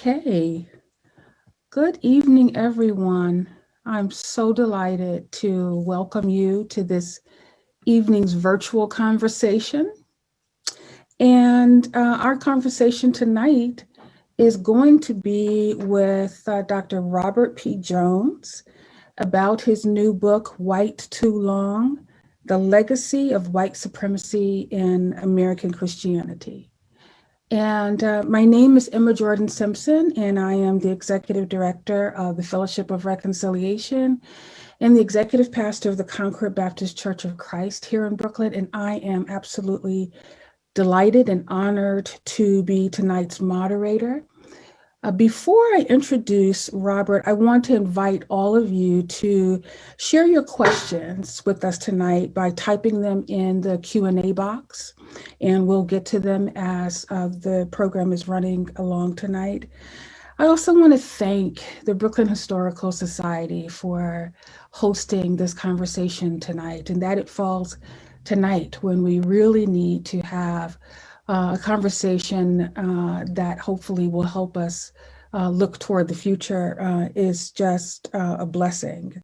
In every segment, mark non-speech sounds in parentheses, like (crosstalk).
Okay. Good evening, everyone. I'm so delighted to welcome you to this evening's virtual conversation. And uh, our conversation tonight is going to be with uh, Dr. Robert P. Jones about his new book, White Too Long, The Legacy of White Supremacy in American Christianity. And uh, my name is Emma Jordan Simpson, and I am the Executive Director of the Fellowship of Reconciliation and the Executive Pastor of the Concord Baptist Church of Christ here in Brooklyn. And I am absolutely delighted and honored to be tonight's moderator. Uh, before I introduce Robert, I want to invite all of you to share your questions with us tonight by typing them in the Q&A box, and we'll get to them as uh, the program is running along tonight. I also want to thank the Brooklyn Historical Society for hosting this conversation tonight, and that it falls tonight when we really need to have uh, a conversation uh, that hopefully will help us uh, look toward the future uh, is just uh, a blessing.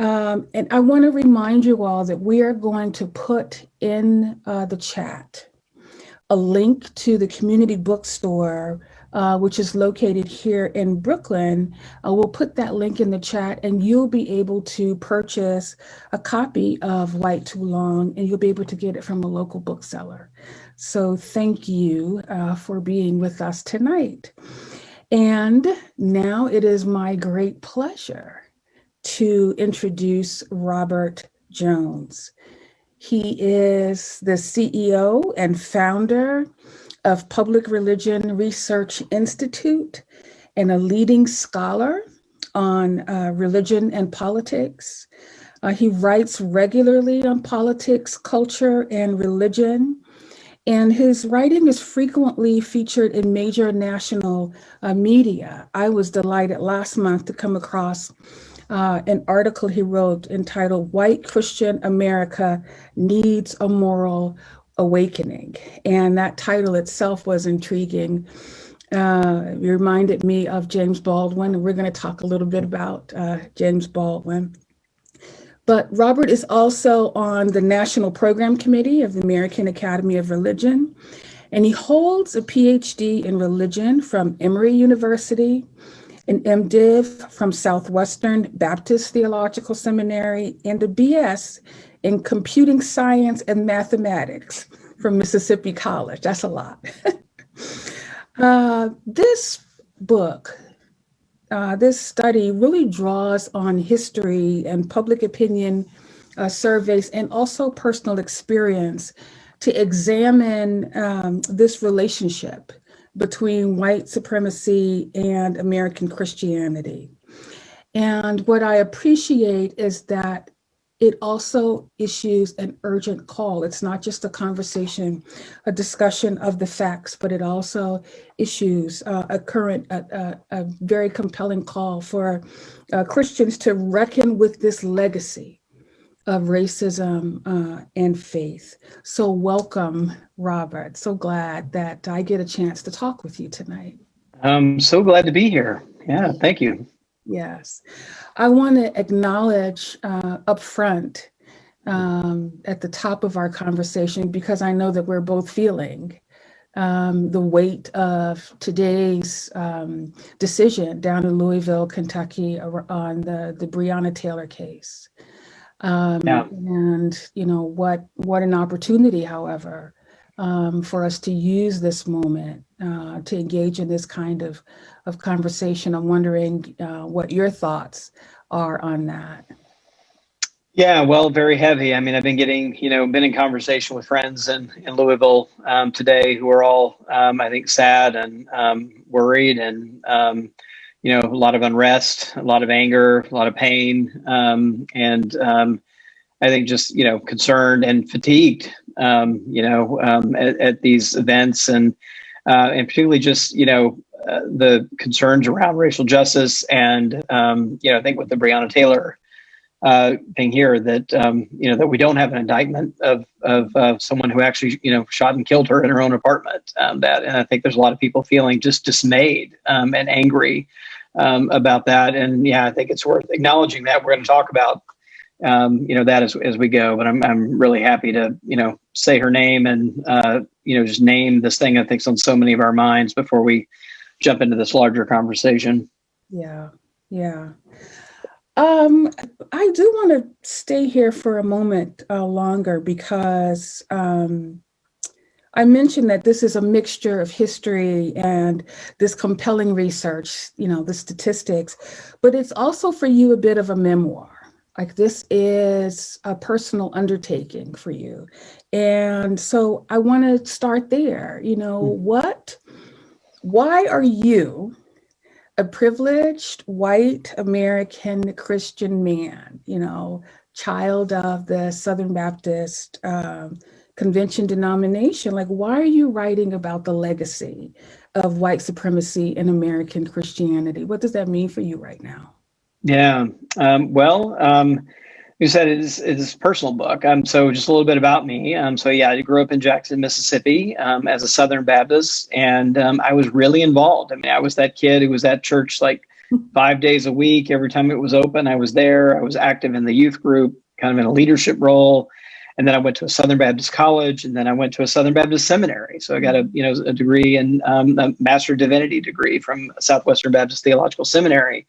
Um, and I want to remind you all that we are going to put in the chat a link to the community bookstore uh, which is located here in Brooklyn. Uh, we'll put that link in the chat and you'll be able to purchase a copy of White Too Long and you'll be able to get it from a local bookseller. So thank you uh, for being with us tonight. And now it is my great pleasure to introduce Robert Jones. He is the CEO and founder of Public Religion Research Institute and a leading scholar on uh, religion and politics. Uh, he writes regularly on politics, culture, and religion. And his writing is frequently featured in major national uh, media. I was delighted last month to come across uh, an article he wrote entitled White Christian America Needs a Moral Awakening. And that title itself was intriguing. Uh, it reminded me of James Baldwin, and we're going to talk a little bit about uh, James Baldwin. But Robert is also on the National Program Committee of the American Academy of Religion, and he holds a PhD in religion from Emory University, an MDiv from Southwestern Baptist Theological Seminary, and a BS in computing science and mathematics from Mississippi College. That's a lot. (laughs) uh, this book, uh, this study really draws on history and public opinion uh, surveys and also personal experience to examine um, this relationship between white supremacy and American Christianity. And what I appreciate is that it also issues an urgent call. It's not just a conversation, a discussion of the facts, but it also issues uh, a current, a, a, a, very compelling call for uh, Christians to reckon with this legacy of racism uh, and faith. So welcome, Robert. So glad that I get a chance to talk with you tonight. I'm so glad to be here. Yeah, thank you. Yes. I want to acknowledge uh, up front um, at the top of our conversation, because I know that we're both feeling um, the weight of today's um, decision down in Louisville, Kentucky on the, the Breonna Taylor case. Um, yeah. And, you know, what, what an opportunity, however, um, for us to use this moment uh, to engage in this kind of of conversation. I'm wondering uh, what your thoughts are on that. Yeah, well, very heavy. I mean, I've been getting, you know, been in conversation with friends in, in Louisville um, today who are all, um, I think, sad and um, worried and, um, you know, a lot of unrest, a lot of anger, a lot of pain, um, and um, I think just, you know, concerned and fatigued, you know, at, at, these events and, uh, and particularly just, you know, uh, the concerns around racial justice and um, you know I think with the Breonna Taylor uh, thing here that um, you know that we don't have an indictment of of someone who actually you know shot and killed her in her own apartment. Um, that and I think there's a lot of people feeling just dismayed um, and angry um, about that. And yeah, I think it's worth acknowledging that. We're going to talk about um, you know that as as we go. But I'm I'm really happy to you know say her name and uh, you know just name this thing I think's on so many of our minds before we jump into this larger conversation. Yeah, yeah. Um, I do want to stay here for a moment uh, longer because um, I mentioned that this is a mixture of history and this compelling research, you know, the statistics, but it's also for you a bit of a memoir. Like this is a personal undertaking for you. And so I want to start there, you know, mm -hmm. what, why are you a privileged white American Christian man, you know, child of the Southern Baptist um, Convention denomination. Like, why are you writing about the legacy of white supremacy in American Christianity? What does that mean for you right now? Yeah, um, well, um, you said it is, it is a personal book. Um, so just a little bit about me. Um, so yeah, I grew up in Jackson, Mississippi um, as a Southern Baptist, and um, I was really involved. I mean, I was that kid who was at church like (laughs) five days a week. Every time it was open, I was there. I was active in the youth group, kind of in a leadership role. And then I went to a Southern Baptist college, and then I went to a Southern Baptist seminary. So I got a you know a degree and um, a Master Divinity degree from Southwestern Baptist Theological Seminary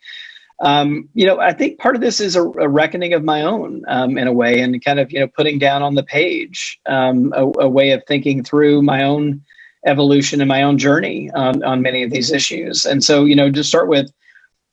um, you know, I think part of this is a, a reckoning of my own um, in a way, and kind of you know putting down on the page um, a, a, way of thinking through my own evolution and my own journey on, on many of these issues. And so, you know, to start with,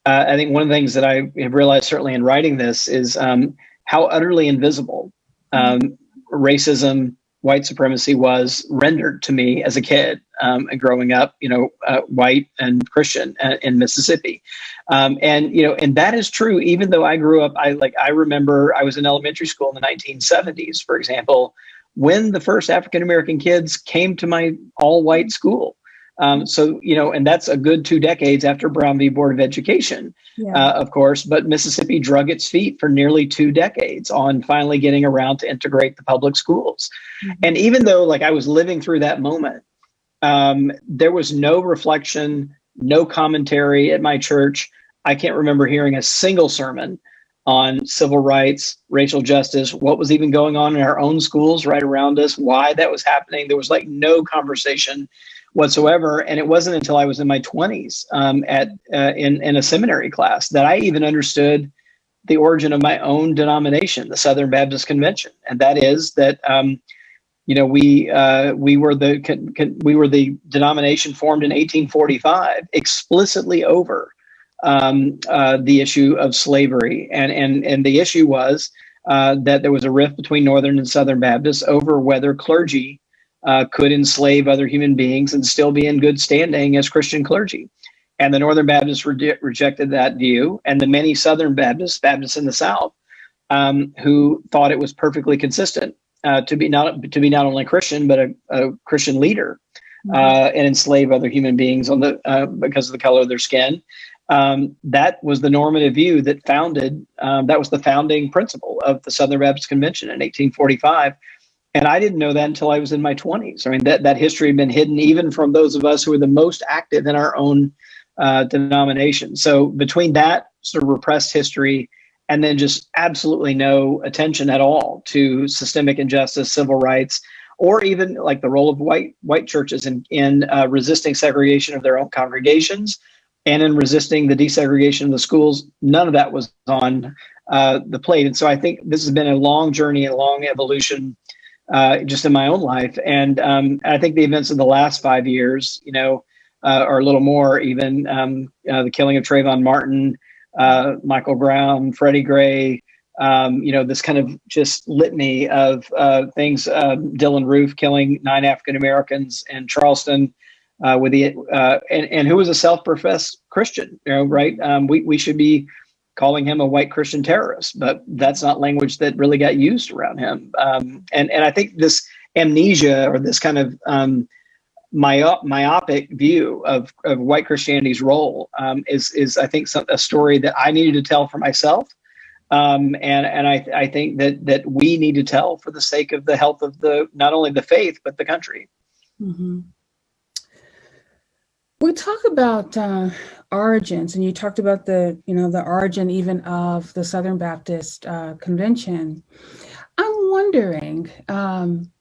uh, I think one of the things that I have realized certainly in writing this is um, how utterly invisible um, racism, white supremacy was rendered to me as a kid um, and growing up, you know, uh, white and Christian uh, in Mississippi. Um, and, you know, and that is true, even though I grew up, I like, I remember I was in elementary school in the 1970s, for example, when the first African-American kids came to my all white school. Um, so, you know, and that's a good two decades after Brown v. Board of Education, yeah. uh, of course, but Mississippi drug its feet for nearly two decades on finally getting around to integrate the public schools. Mm -hmm. And even though like I was living through that moment, um, there was no reflection, no commentary at my church. I can't remember hearing a single sermon on civil rights, racial justice, what was even going on in our own schools right around us, why that was happening. There was like no conversation whatsoever. And it wasn't until I was in my 20s um, at uh, in, in a seminary class that I even understood the origin of my own denomination, the Southern Baptist Convention. And that is that um, you know, we uh, we were the we were the denomination formed in 1845 explicitly over um, uh, the issue of slavery, and and and the issue was uh, that there was a rift between Northern and Southern Baptists over whether clergy uh, could enslave other human beings and still be in good standing as Christian clergy. And the Northern Baptists re rejected that view, and the many Southern Baptists, Baptists in the South, um, who thought it was perfectly consistent uh, to be not to be not only Christian but a, a Christian leader mm-hmm. uh, and enslave other human beings on the uh, because of the color of their skin. Um, that was the normative view that founded um, that was the founding principle of the Southern Baptist Convention in 1845. And I didn't know that until I was in my 20s. I mean, that, that history had been hidden even from those of us who were the most active in our own uh, denomination. So between that sort of repressed history and then just absolutely no attention at all to systemic injustice, civil rights, or even like the role of white white churches in in uh, resisting segregation of their own congregations and in resisting the desegregation of the schools. None of that was on uh, the plate, and so I think this has been a long journey, a long evolution. Uh, just in my own life, and um, I think the events of the last five years, you know, uh, or a little more, even um, uh, the killing of Trayvon Martin, uh, Michael Brown, Freddie Gray, um, you know, this kind of just litany of uh, things. Uh, Dylann Roof killing nine African Americans in Charleston uh, with the uh, and and who was a self-professed Christian. You know, right? Um, we we should be calling him a white Christian terrorist, but that's not language that really got used around him. Um, and and I think this amnesia or this kind of um, myop myopic view of, of white Christianity's role um, is, is I think, some, a story that I needed to tell for myself Um, and and I, I think that that we need to tell for the sake of the health of the not only the faith but the country. Mm-hmm. We talk about uh, origins, and you talked about the you know the origin even of the Southern Baptist uh, Convention. I'm wondering um,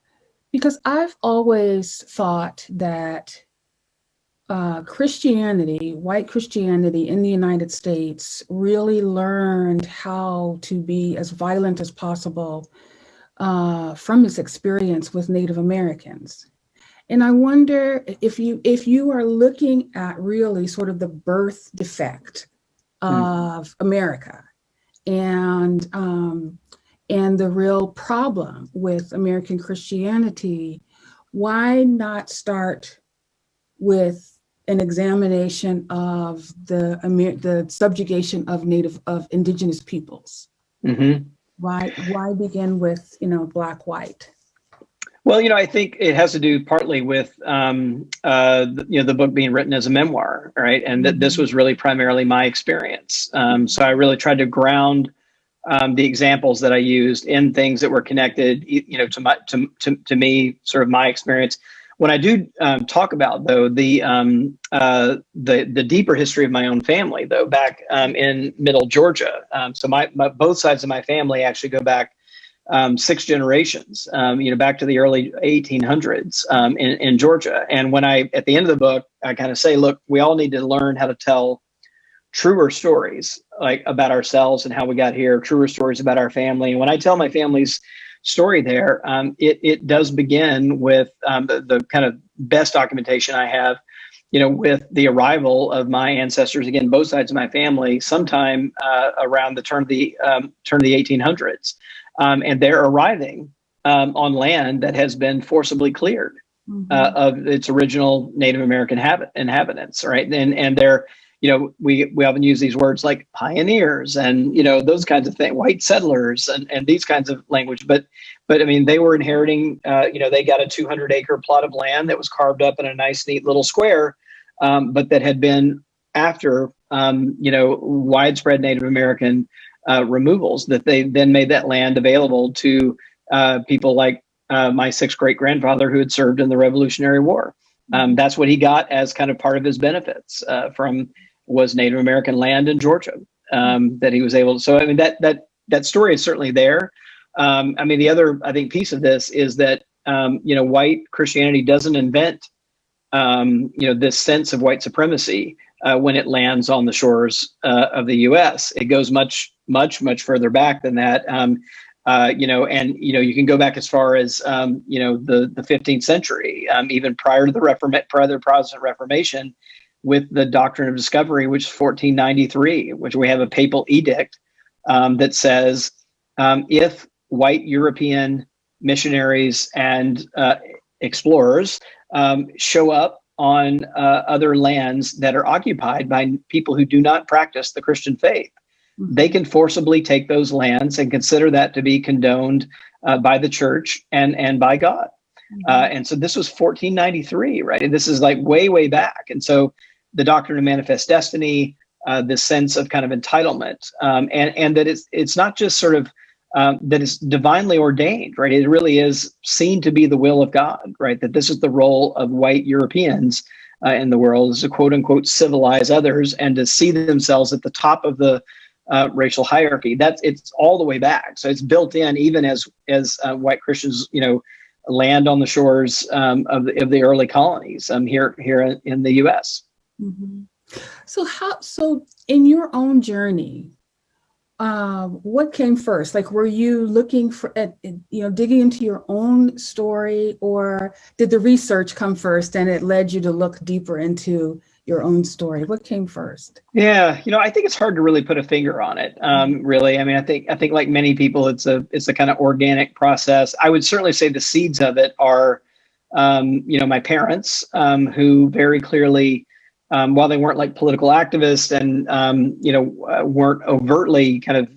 because I've always thought that uh, Christianity, white Christianity in the United States, really learned how to be as violent as possible uh, from its experience with Native Americans. And I wonder if you if you are looking at really sort of the birth defect hmm. of mm. America and um, and the real problem with American Christianity, why not start with an examination of the the subjugation of native of indigenous peoples. Mm-hmm. Why why begin with you know black white? Well, you know, I think it has to do partly with um, uh, you know the book being written as a memoir, right? And that this mm-hmm. was really primarily my experience. Um, so I really tried to ground um, the examples that I used in things that were connected, you know, to my to to, to me, sort of my experience when I do um, talk about though the um, uh, the the deeper history of my own family though back um, in Middle Georgia, um, so my, my, both sides of my family actually go back um, six generations, you know, back to the early 1800s in, in Georgia. And when I at the end of the book, I kind of say, look, we all need to learn how to tell truer stories like about ourselves and how we got here, truer stories about our family. And when I tell my family's story there, um, it, it does begin with um, the, the kind of best documentation I have, you know, with the arrival of my ancestors, again, both sides of my family, sometime uh, around the turn of the um, turn of the 1800s. Um, and they're arriving um, on land that has been forcibly cleared mm-hmm. uh, of its original Native American habit, inhabitants, right? And, and they're you know, we we often use these words like pioneers and you know those kinds of things, white settlers and and these kinds of language. But but I mean, they were inheriting. Uh, you know, they got a 200 acre plot of land that was carved up in a nice, neat little square, um, but that had been after um, you know widespread Native American uh, removals that they then made that land available to uh, people like uh, my sixth great grandfather who had served in the Revolutionary War. Um, that's what he got as kind of part of his benefits uh, from was Native American land in Georgia um, that he was able to. So I mean that that that story is certainly there. Um, I mean the other I think piece of this is that um, you know white Christianity doesn't invent um, you know this sense of white supremacy uh, when it lands on the shores uh, of the U.S. It goes much much much further back than that. Um, uh, you know, and you know, you can go back as far as um, you know the the 15th century, even prior to the Reform prior to the Protestant Reformation, with the doctrine of discovery, which is 1493, which we have a papal edict um, that says um, if white European missionaries and uh, explorers um, show up on uh, other lands that are occupied by people who do not practice the Christian faith, mm-hmm. they can forcibly take those lands and consider that to be condoned uh, by the church and and by God. Mm-hmm. Uh, and so this was 1493, right? And this is like way, way back. And so the doctrine of manifest destiny, uh, this sense of kind of entitlement, um, and and that it's it's not just sort of um, that it's divinely ordained, right? It really is seen to be the will of God, right? That this is the role of white Europeans uh, in the world is to quote unquote civilize others and to see themselves at the top of the uh, racial hierarchy. That's it's all the way back. So it's built in even as as uh, white Christians, you know, land on the shores um, of the of the early colonies um, here here in the U.S. Mm-hmm. So how so in your own journey, uh, what came first? Like, were you looking for at you know digging into your own story, or did the research come first and it led you to look deeper into your own story? What came first? Yeah, you know, I think it's hard to really put a finger on it. Um, mm-hmm. really, I mean, I think I think like many people, it's a it's a kind of organic process. I would certainly say the seeds of it are, um, you know, my parents um, who very clearly um, while they weren't like political activists and um, you know uh, weren't overtly kind of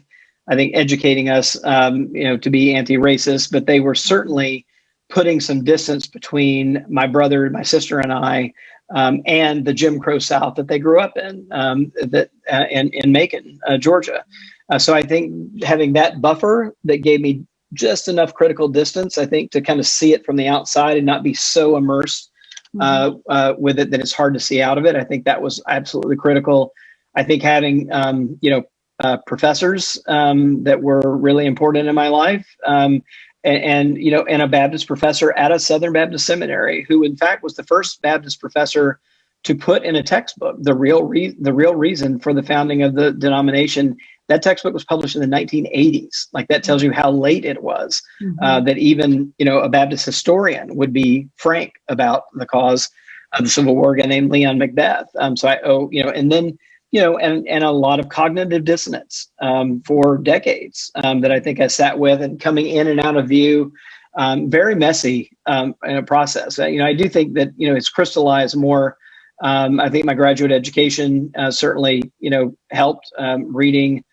I think educating us um, you know to be anti-racist, but they were certainly putting some distance between my brother, my sister, and I, um, and the Jim Crow South that they grew up in um, that uh, in in Macon, uh, Georgia. Uh, so I think having that buffer that gave me just enough critical distance, I think, to kind of see it from the outside and not be so immersed uh, mm-hmm. uh, with it that it's hard to see out of it. I think that was absolutely critical. I think having, um, you know, uh, professors um, that were really important in my life, um, and, and, you know, and a Baptist professor at a Southern Baptist seminary, who in fact was the first Baptist professor to put in a textbook the real re- the real reason for the founding of the denomination that textbook was published in the 1980s. Like that tells you how late it was mm-hmm. uh, that even you know a Baptist historian would be frank about the cause of the Civil War, a guy named Leon McBeth. Um, so I owe you know, and then you know, and and a lot of cognitive dissonance um, for decades um, that I think I sat with and coming in and out of view. Um, very messy um, in a process. Uh, you know, I do think that you know it's crystallized more. Um, I think my graduate education uh, certainly, you know, helped um, reading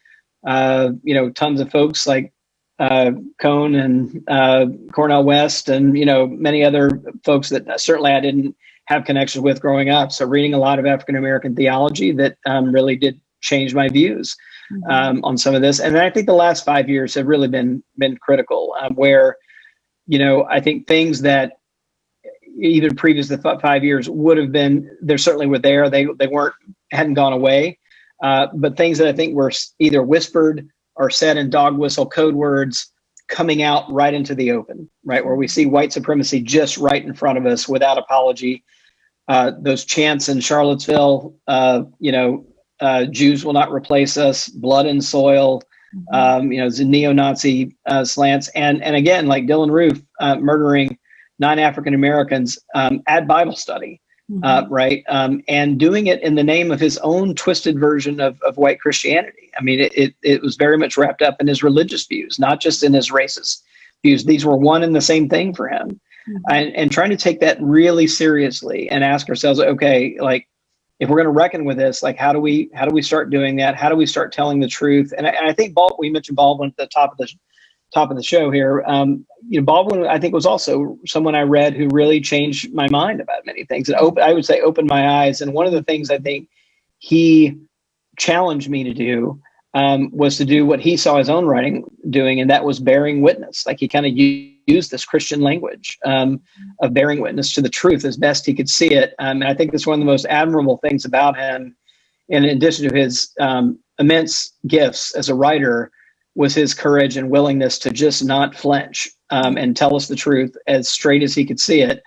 uh, you know, tons of folks like uh, Cone and uh, Cornel West, and you know, many other folks that certainly I didn't have connections with growing up. So reading a lot of African American theology that um, really did change my views mm-hmm. um, on some of this. And I think the last five years have really been been critical, um, where you know I think things that even previous to five years would have been there certainly were there. They they weren't hadn't gone away. Uh, but things that I think were either whispered or said in dog whistle code words coming out right into the open, right? Where we see white supremacy just right in front of us without apology. Uh, those chants in Charlottesville, uh, you know, uh, Jews will not replace us, blood and soil, mm-hmm. um, you know, the neo-Nazi uh, slants. And, and again, like Dylann Roof uh, murdering nine African Americans um, at Bible study mm-hmm. uh, right? Um, and doing it in the name of his own twisted version of, of white Christianity. I mean, it, it, it was very much wrapped up in his religious views, not just in his racist views. These were one and the same thing for him. Mm-hmm. And, and trying to take that really seriously and ask ourselves, okay, like, if we're going to reckon with this, like how do we how do we start doing that? How do we start telling the truth? And I, and I think Bald, we mentioned Baldwin at the top of the top of the show here. Um, you know, Baldwin, I think, was also someone I read who really changed my mind about many things. And open, I would say, opened my eyes. And one of the things I think he challenged me to do um, was to do what he saw his own writing doing, and that was bearing witness. Like he kind of used this Christian language um, of bearing witness to the truth as best he could see it. Um, and I think that's one of the most admirable things about him. In addition to his um, immense gifts as a writer, was his courage and willingness to just not flinch um, and tell us the truth as straight as he could see it.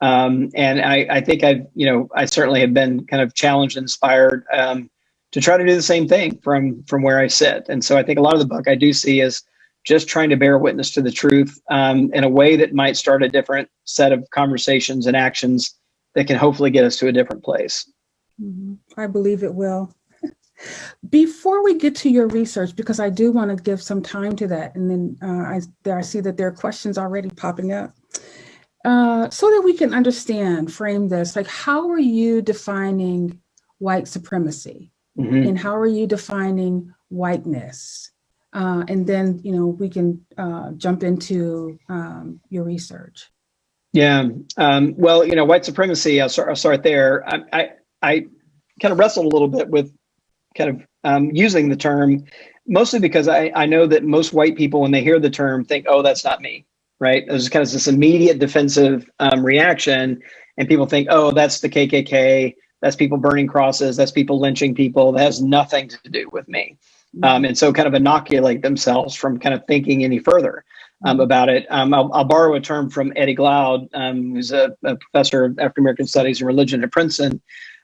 Um, and I, I, think I've, you know, I certainly have been kind of challenged and inspired um, to try to do the same thing from from where I sit. And so I think a lot of the book I do see is just trying to bear witness to the truth um, in a way that might start a different set of conversations and actions that can hopefully get us to a different place. Mm-hmm. I believe it will. Before we get to your research, because I do want to give some time to that, and then uh, I, there, I see that there are questions already popping up. Uh, so that we can understand, frame this, like how are you defining white supremacy? Mm-hmm. And how are you defining whiteness? Uh, and then, you know, we can uh, jump into um, your research. Yeah. Um, well, you know, white supremacy, I'll start, I'll start there. I, I, I kind of wrestled a little bit with kind of um, using the term, mostly because I, I know that most white people, when they hear the term, think, oh, that's not me, right? There's kind of this immediate defensive um, reaction, and people think, oh, that's the KKK, that's people burning crosses, that's people lynching people, that has nothing to do with me. Um, and so kind of inoculate themselves from kind of thinking any further um, mm-hmm. about it. Um, I'll, I'll, borrow a term from Eddie Glaude, um, who's a, a, professor of African American Studies and Religion at Princeton,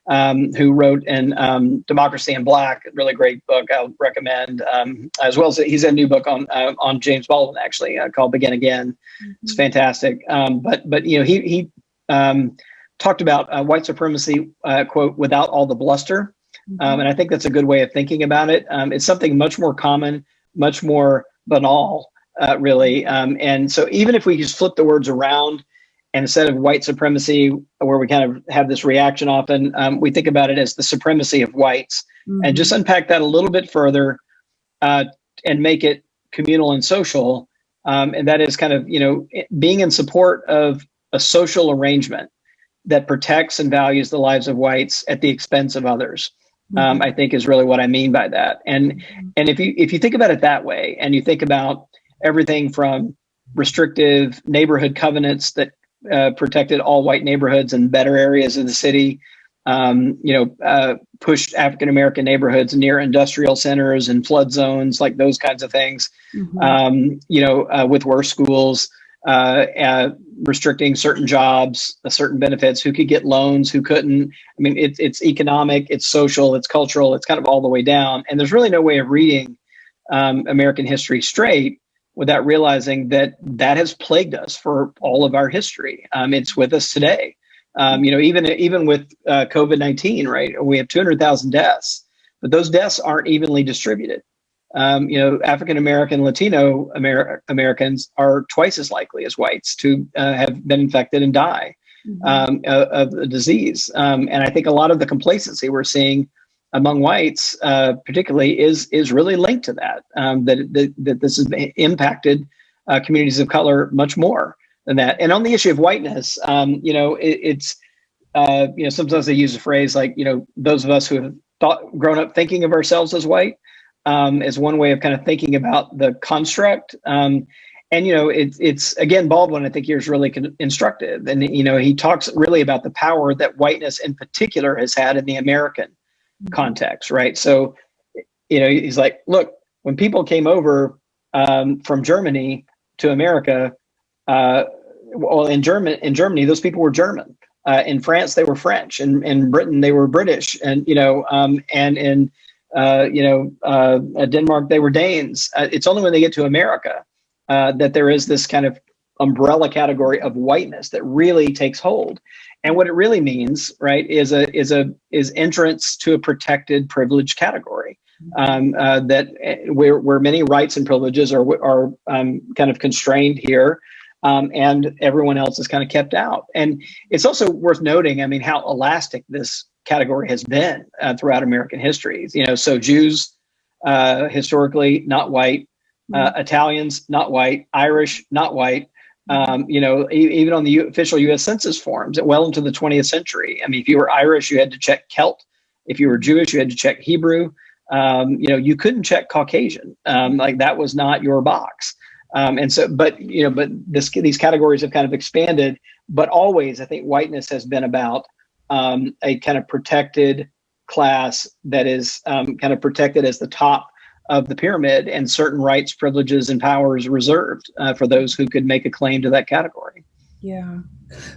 um, who wrote in um, Democracy in Black, really great book I'll recommend, um, as well as he's a new book on uh, on James Baldwin actually uh, called Begin Again. Mm-hmm. It's fantastic. Um, but but you know he he um, talked about uh, white supremacy uh, quote without all the bluster, mm-hmm. Um, and I think that's a good way of thinking about it. it's something much more common, much more banal, uh, really. and so even if we just flip the words around and instead of white supremacy, where we kind of have this reaction often, um, we think about it as the supremacy of whites mm-hmm. and just unpack that a little bit further uh, and make it communal and social. Um, and that is kind of, you know, being in support of a social arrangement that protects and values the lives of whites at the expense of others. um, I think is really what I mean by that. And and if you if you think about it that way, and you think about everything from restrictive neighborhood covenants that uh, protected all white neighborhoods and better areas of the city, um, you know, uh, pushed African American neighborhoods near industrial centers and flood zones, like those kinds of things. Mm-hmm. Um, you know, uh, with worse schools, uh, uh, restricting certain jobs, certain benefits, who could get loans, who couldn't. I mean, it's it's economic, it's social, it's cultural, it's kind of all the way down. And there's really no way of reading um, American history straight without realizing that that has plagued us for all of our history. Um, it's with us today. Um, you know, even even with uh, COVID nineteen, right? We have two hundred thousand deaths, but those deaths aren't evenly distributed um, you know, African American, Latino Amer Americans are twice as likely as whites to uh, have been infected and die mm -hmm. um, of, the disease. Um, and I think a lot of the complacency we're seeing among whites, uh, particularly, is is really linked to that. Um, that, that that this has impacted uh, communities of color much more than that. And on the issue of whiteness, um, you know, it, it's uh, you know sometimes they use a phrase like you know those of us who have thought grown up thinking of ourselves as white um, is one way of kind of thinking about the construct. Um, and, you know, it, it's, again, Baldwin, I think here is really instructive. And, you know, he talks really about the power that whiteness in particular has had in the American. Context, right? So, you know, he's like, look, when people came over um, from Germany to America, uh, well, in German, in Germany, those people were German. Uh, in France, they were French. In, in Britain, they were British. And, you know, um, and in uh, you know, uh, Denmark, they were Danes. Uh, it's only when they get to America uh, that there is this kind of umbrella category of whiteness that really takes hold. And what it really means, right, is a is a is entrance to a protected privilege category. Um, uh, that eh, where where many rights and privileges are are um, kind of constrained here, um, and everyone else is kind of kept out. And it's also worth noting, I mean, how elastic this category has been uh, throughout American history. You know, so Jews uh, historically not white, uh, mm-hmm. Italians not white, Irish not white. Um, you know, even on the official U.S. Census forms, well into the 20th century. I mean, if you were Irish, you had to check Celt. If you were Jewish, you had to check Hebrew. Um, you know, you couldn't check Caucasian. Um, like that was not your box. Um, and so, but you know, but this, these categories have kind of expanded. But always, I think whiteness has been about um, a kind of protected class that is um, kind of protected as the top of the pyramid and certain rights, privileges, and powers reserved uh, for those who could make a claim to that category. Yeah.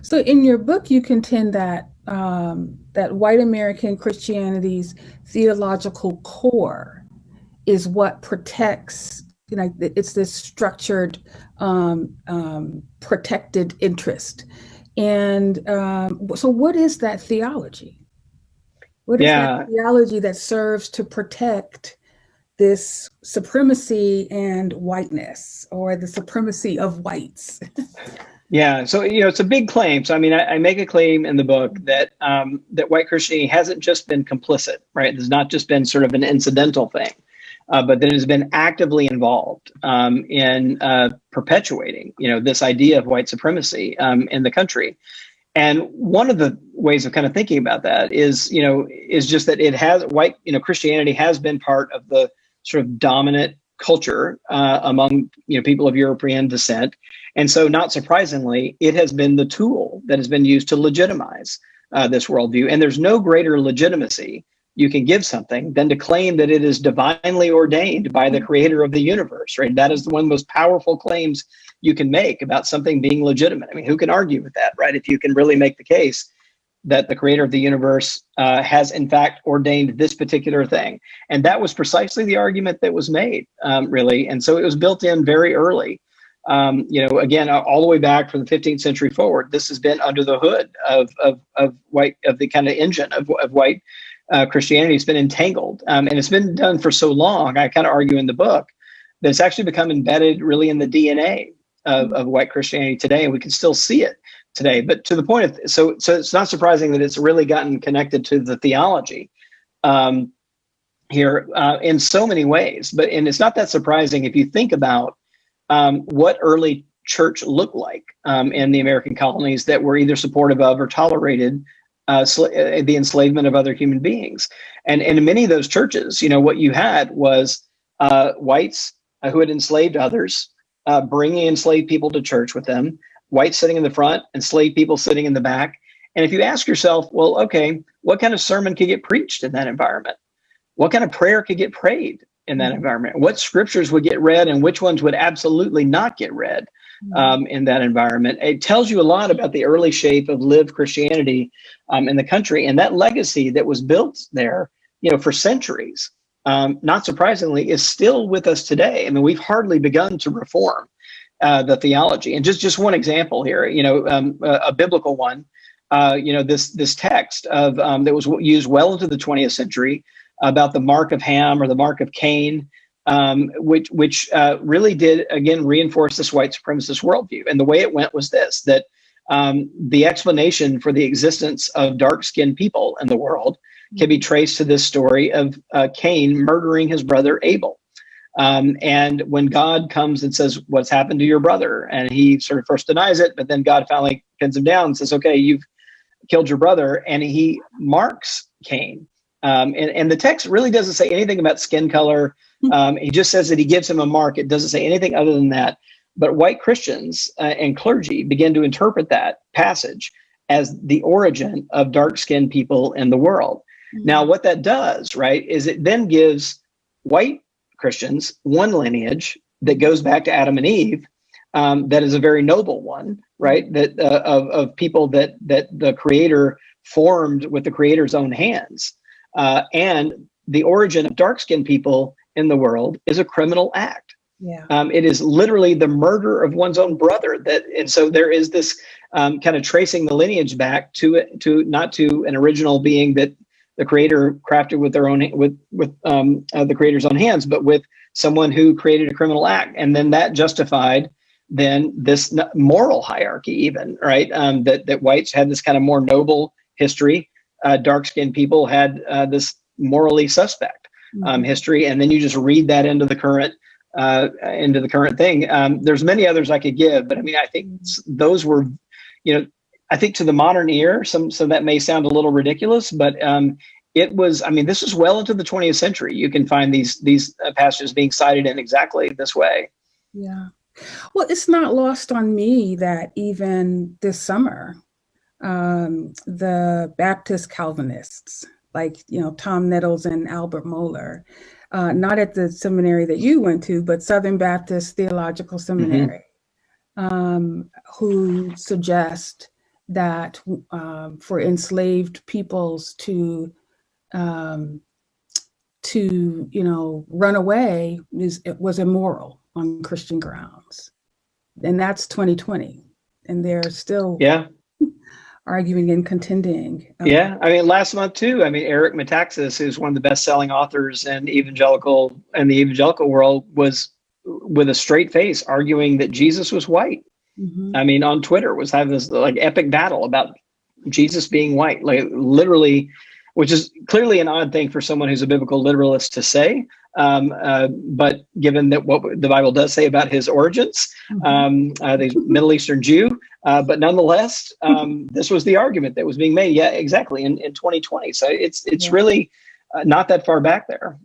So in your book, you contend that um, that white American Christianity's theological core is what protects, you know, it's this structured, um, um, protected interest and um, so, what is that theology? What is yeah. that theology that serves to protect this supremacy and whiteness, or the supremacy of whites? (laughs) yeah, so you know, it's a big claim. So, I mean, I, I make a claim in the book that um, that white Christianity hasn't just been complicit, right? It's not just been sort of an incidental thing uh, but that it has been actively involved um, in uh, perpetuating, you know, this idea of white supremacy um, in the country. And one of the ways of kind of thinking about that is, you know, is just that it has white, you know, Christianity has been part of the sort of dominant culture uh, among, you know, people of European descent. And so, not surprisingly, it has been the tool that has been used to legitimize uh, this worldview. And there's no greater legitimacy you can give something than to claim that it is divinely ordained by the creator of the universe, right? That is one of the most powerful claims you can make about something being legitimate. I mean, who can argue with that, right? If you can really make the case that the creator of the universe uh, has in fact ordained this particular thing. And that was precisely the argument that was made, um, really. And so it was built in very early. Um, you know, again, all the way back from the 15th century forward, this has been under the hood of, of, of white, of the kind of engine of, of white uh, Christianity has been entangled. Um, and it's been done for so long, I kind of argue in the book, that it's actually become embedded really in the DNA of, of white Christianity today. And we can still see it today. But to the point of, so, so it's not surprising that it's really gotten connected to the theology um, here uh, in so many ways. But, and it's not that surprising if you think about um, what early church looked like um, in the American colonies that were either supportive of or tolerated uh, uh, the enslavement of other human beings. And, and in many of those churches, you know, what you had was uh, whites uh, who had enslaved others, uh, bringing enslaved people to church with them, whites sitting in the front, and slave people sitting in the back. And if you ask yourself, well, okay, what kind of sermon could get preached in that environment? What kind of prayer could get prayed in that mm-hmm. environment? What scriptures would get read and which ones would absolutely not get read? Mm-hmm. um, in that environment. It tells you a lot about the early shape of lived Christianity um, in the country and that legacy that was built there, you know, for centuries. Um, not surprisingly, is still with us today. I mean, we've hardly begun to reform uh, the theology. And just just one example here, you know, um, a, a, biblical one. Uh, you know, this this text of um, that was used well into the 20th century about the mark of Ham or the mark of Cain um, which which uh, really did again reinforce this white supremacist worldview. And the way it went was this: that um, the explanation for the existence of dark-skinned people in the world can be traced to this story of uh, Cain murdering his brother Abel. Um, and when God comes and says, "What's happened to your brother?" and he sort of first denies it, but then God finally pins him down and says, "Okay, you've killed your brother," and he marks Cain. Um, and, and the text really doesn't say anything about skin color Hmm. Um, he just says that he gives him a mark. It doesn't say anything other than that. But white Christians uh, and clergy begin to interpret that passage as the origin of dark skinned people in the world. Mm-hmm. Now, what that does, right, is it then gives white Christians one lineage that goes back to Adam and Eve. Um, that is a very noble one, right? That uh, of, of people that that the Creator formed with the Creator's own hands, uh, and the origin of dark skinned people in the world is a criminal act. Yeah. Um, it is literally the murder of one's own brother. That and so there is this um, kind of tracing the lineage back to it to not to an original being that the creator crafted with their own with with um, uh, the creator's own hands, but with someone who created a criminal act, and then that justified then this moral hierarchy, even right? Um, that that whites had this kind of more noble history, uh, dark skinned people had uh, this morally suspect um, mm-hmm. history, and then you just read that into the current uh, into the current thing. Um, there's many others I could give, but I mean, I think those were, you know, I think to the modern ear, some so that may sound a little ridiculous, but um, it was. I mean, this is well into the 20th century. You can find these these uh, passages being cited in exactly this way. Yeah. Well, it's not lost on me that even this summer, um, the Baptist Calvinists like you know Tom Nettles and Albert Mohler, uh, not at the seminary that you went to, but Southern Baptist Theological Seminary, mm-hmm. um, who suggest that um, for enslaved peoples to um, to you know run away is it was immoral on Christian grounds, and that's 2020, and they're still yeah (laughs) arguing and contending. Um, yeah, I mean, last month too. I mean, Eric Metaxas, who's one of the best-selling authors in evangelical and the evangelical world, was with a straight face arguing that Jesus was white. Mm-hmm. I mean, on Twitter was having this like epic battle about Jesus being white, like literally, which is clearly an odd thing for someone who's a biblical literalist to say. Um, uh, but given that what the Bible does say about his origins, mm-hmm. um, uh, the Middle Eastern Jew, uh, but nonetheless, um, (laughs) this was the argument that was being made. Yeah, exactly in, in 2020. So it's it's yeah. really uh, not that far back there.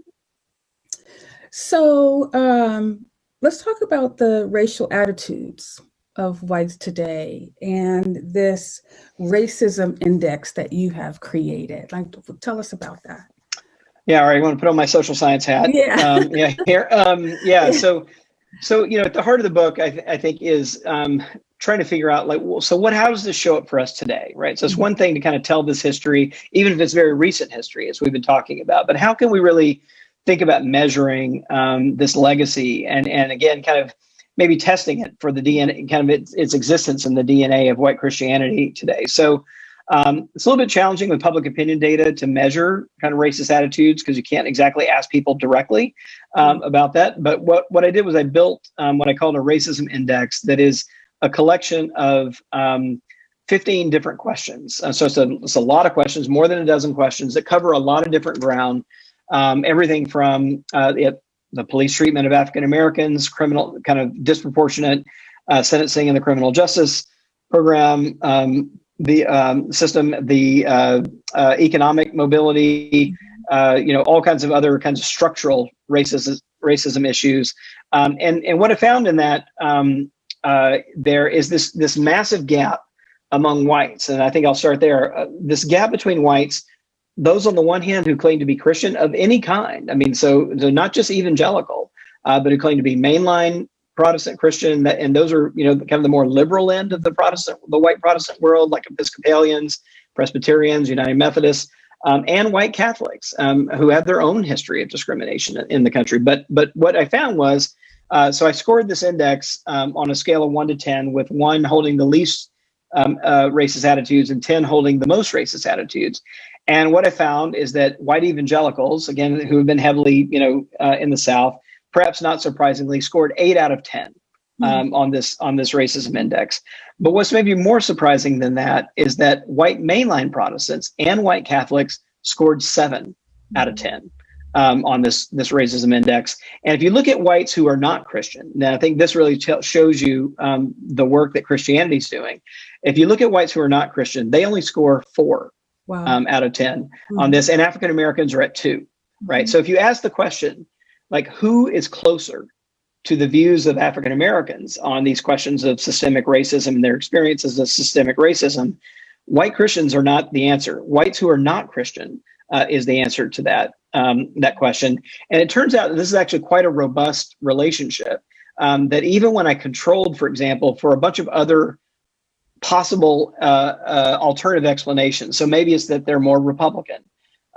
So um, let's talk about the racial attitudes of whites today and this racism index that you have created. Like, tell us about that. Yeah, all right. You want to put on my social science hat? Yeah. Um, yeah. Here. Um, yeah. (laughs) So, so you know, at the heart of the book, I, th- I think is um, trying to figure out like, well, so what? How does this show up for us today? Right. So it's mm-hmm. one thing to kind of tell this history, even if it's very recent history, as we've been talking about. But how can we really think about measuring um, this legacy and and again, kind of maybe testing it for the DNA, kind of its, its existence in the DNA of white Christianity today. So um, it's a little bit challenging with public opinion data to measure kind of racist attitudes because you can't exactly ask people directly um, mm-hmm. about that. But what, what I did was I built um, what I called a racism index that is a collection of um, 15 different questions. Uh, so it's a, it's a lot of questions, more than a dozen questions that cover a lot of different ground. Um, everything from uh, the, the police treatment of African Americans, criminal kind of disproportionate uh, sentencing in the criminal justice program, um, the um, system, the uh, uh, economic mobility, uh, you know, all kinds of other kinds of structural racism racism issues. Um, and and what I found in that um, uh, there is this this massive gap among whites, and I think I'll start there. Uh, this gap between whites, those on the one hand who claim to be Christian of any kind. I mean, so, so not just evangelical, uh, but who claim to be mainline Protestant Christian, and those are you know kind of the more liberal end of the Protestant, the white Protestant world, like Episcopalians, Presbyterians, United Methodists, um, and white Catholics um, who have their own history of discrimination in the country. But but what I found was, uh, so I scored this index um, on a scale of one to ten, with one holding the least um, uh, racist attitudes and ten holding the most racist attitudes. And what I found is that white evangelicals, again, who have been heavily you know uh, in the South perhaps not surprisingly, scored eight out of 10 hmm. um, on this on this racism index. But what's maybe more surprising than that is that white mainline Protestants and white Catholics scored seven out of hmm. 10 um, on this this racism index. And if you look at whites who are not Christian, now I think this really shows you um, the work that Christianity is doing. If you look at whites who are not Christian, they only score four wow. um, out of 10 mm-hmm. on this, and African Americans are at two, right? Mm-hmm. So if you ask the question, like who is closer to the views of African Americans on these questions of systemic racism and their experiences of systemic racism, white Christians are not the answer. Whites who are not Christian uh, is the answer to that um, that question. And it turns out that this is actually quite a robust relationship. Um, that even when I controlled, for example, for a bunch of other possible uh, uh, alternative explanations, so maybe it's that they're more Republican,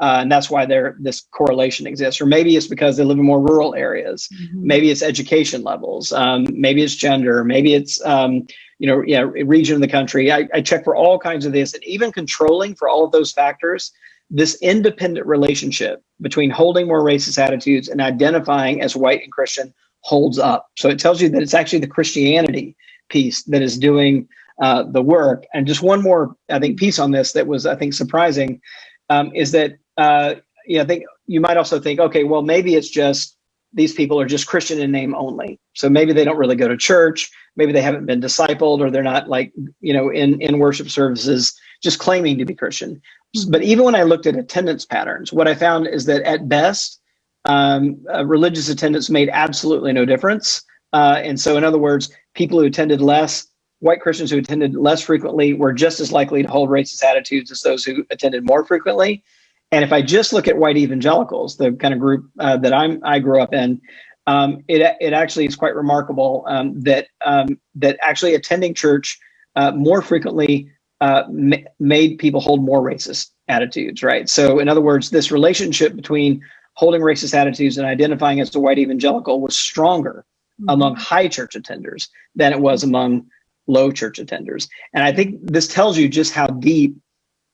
uh, and that's why there this correlation exists. Or maybe it's because they live in more rural areas. Mm-hmm. Maybe it's education levels. Um, maybe it's gender. Maybe it's um, you know yeah region of the country. I, I check for all kinds of this, and even controlling for all of those factors. This independent relationship between holding more racist attitudes and identifying as white and Christian holds up. So it tells you that it's actually the Christianity piece that is doing uh, the work. And just one more, I think, piece on this that was, I think, surprising um, is that uh, you know, I think you might also think, okay, well, maybe it's just these people are just Christian in name only. So maybe they don't really go to church. Maybe they haven't been discipled, or they're not like you know in in worship services just claiming to be Christian. Mm-hmm. But even when I looked at attendance patterns, what I found is that at best, um, uh, religious attendance made absolutely no difference. Uh, and so, in other words, people who attended less, white Christians who attended less frequently, were just as likely to hold racist attitudes as those who attended more frequently. And if I just look at white evangelicals, the kind of group uh, that I'm I grew up in, um, it it actually is quite remarkable um, that um, that actually attending church uh, more frequently uh, ma- made people hold more racist attitudes, right? So, in other words, this relationship between holding racist attitudes and identifying as a white evangelical was stronger mm-hmm. among high church attenders than it was among low church attenders. And I think this tells you just how deep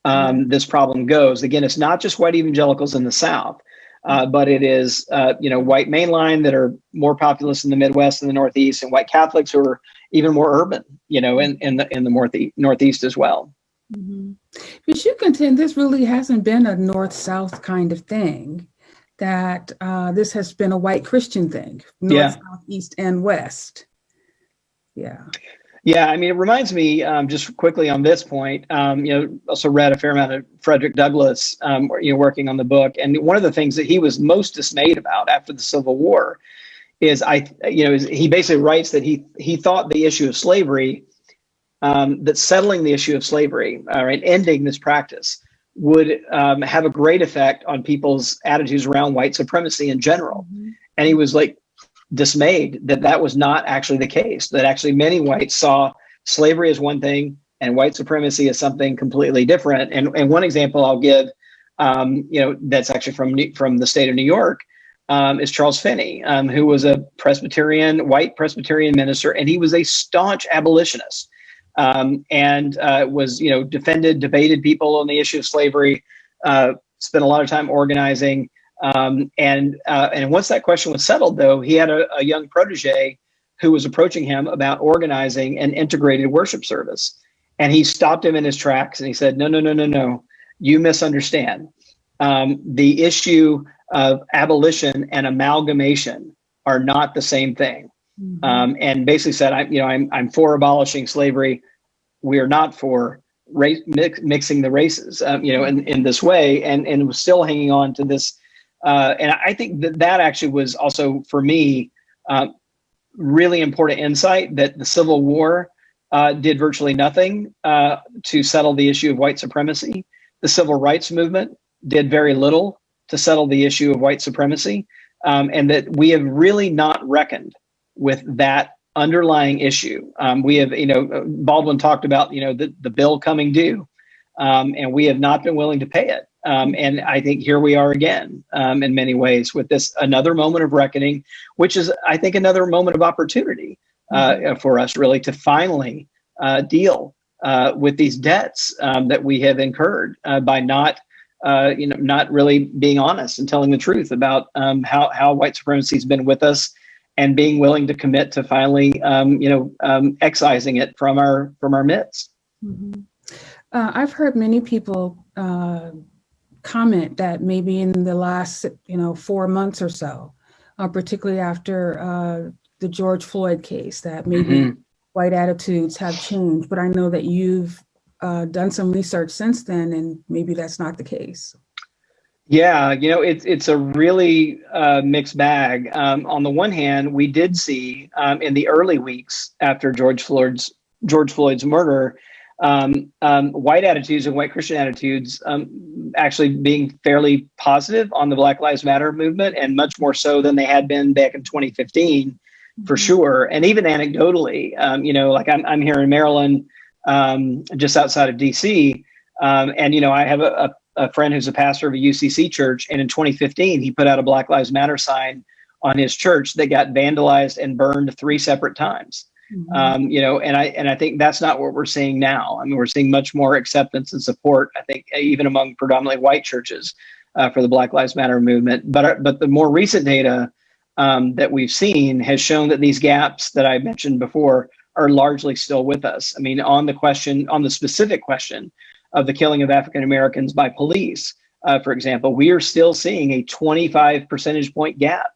um, this problem goes. Again, it's not just white evangelicals in the South, uh, but it is uh, you know white mainline that are more populous in the Midwest and the Northeast, and white Catholics who are even more urban, you know, in in the in the northeast, northeast as well. Mm-hmm. But you contend this really hasn't been a north-south kind of thing. That uh, this has been a white Christian thing, north, yeah. south, east, and west. Yeah. Yeah, I mean, it reminds me um, just quickly on this point. Um, you know, also read a fair amount of Frederick Douglass, um, you know, working on the book, and one of the things that he was most dismayed about after the Civil War is I, you know, he basically writes that he he thought the issue of slavery, um, that settling the issue of slavery, all right, ending this practice would um, have a great effect on people's attitudes around white supremacy in general. Mm-hmm. And he was like, dismayed that that was not actually the case, that actually many whites saw slavery as one thing and white supremacy as something completely different. And, and one example I'll give, um, you know, that's actually from, from the state of New York, um, is Charles Finney, um, who was a Presbyterian, white Presbyterian minister, and he was a staunch abolitionist. Um, and uh, was you know defended, debated people on the issue of slavery, uh, spent a lot of time organizing, um, and uh, and once that question was settled, though, he had a, a, young protege who was approaching him about organizing an integrated worship service, and he stopped him in his tracks and he said, "No, no, no, no, no, you misunderstand. Um, the issue of abolition and amalgamation are not the same thing." Mm-hmm. Um, and basically said, "I, you know, I'm I'm for abolishing slavery. We are not for race mix, mixing the races, um, you know, in, in this way, and and was still hanging on to this. Uh, and I think that that actually was also for me uh, really important insight that the Civil War uh, did virtually nothing uh, to settle the issue of white supremacy. The Civil Rights Movement did very little to settle the issue of white supremacy, um, and that we have really not reckoned with that underlying issue. Um, we have, you know, Baldwin talked about, you know, the, the bill coming due, um, and we have not been willing to pay it. Um, and I think here we are again um, in many ways with this another moment of reckoning, which is, I think, another moment of opportunity uh, mm-hmm. for us really to finally uh, deal uh, with these debts um, that we have incurred uh, by not uh, you know, not really being honest and telling the truth about um, how, how white supremacy has been with us and being willing to commit to finally, um, you know, um, excising it from our from our midst. Mm -hmm. uh, I've heard many people uh, comment that maybe in the last, you know, four months or so, uh, particularly after uh, the George Floyd case, that maybe mm -hmm. white attitudes have changed. But I know that you've uh, done some research since then, and maybe that's not the case. Yeah, you know, it's it's a really uh, mixed bag. Um, on the one hand, we did see um, in the early weeks after George Floyd's George Floyd's murder, um, um white attitudes and white Christian attitudes um, actually being fairly positive on the Black Lives Matter movement, and much more so than they had been back in 2015, for mm-hmm. sure. And even anecdotally, um, you know, like I'm I'm here in Maryland um, just outside of DC. Um, and, you know, I have a, a, a, friend who's a pastor of a UCC church. And in 2015, he put out a Black Lives Matter sign on his church that got vandalized and burned three separate times. Mm-hmm. Um, you know, and I and I think that's not what we're seeing now. I mean, we're seeing much more acceptance and support. I think even among predominantly white churches uh, for the Black Lives Matter movement. But uh, but the more recent data um, that we've seen has shown that these gaps that I mentioned before are largely still with us. I mean, on the question, on the specific question of the killing of African Americans by police, uh, for example, we are still seeing a 25 percentage point gap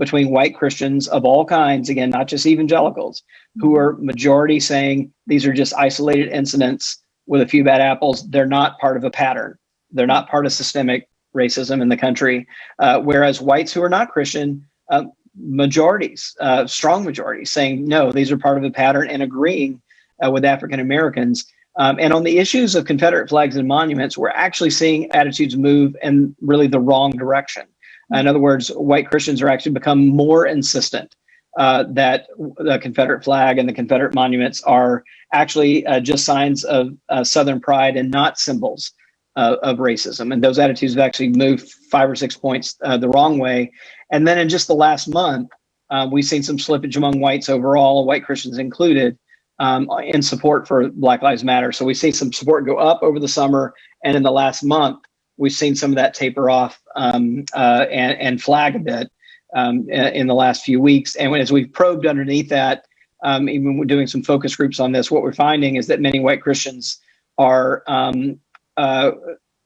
between white Christians of all kinds, again, not just evangelicals, who are majority saying these are just isolated incidents with a few bad apples. They're not part of a pattern. They're not part of systemic racism in the country. Uh, whereas whites who are not Christian um, majorities, uh, strong majorities, saying no, these are part of a pattern and agreeing uh, with African Americans. Um, and on the issues of Confederate flags and monuments, we're actually seeing attitudes move in really the wrong direction. In other words, white Christians are actually become more insistent uh, that the Confederate flag and the Confederate monuments are actually uh, just signs of uh, Southern pride and not symbols uh, of racism. And those attitudes have actually moved five or six points uh, the wrong way. And then in just the last month, um, we've seen some slippage among whites overall, white Christians included, um, in support for Black Lives Matter. So we see some support go up over the summer. And in the last month, we've seen some of that taper off um, uh, and, and, flag a bit um, in the last few weeks. And as we've probed underneath that, um, even doing some focus groups on this, what we're finding is that many white Christians are um, uh,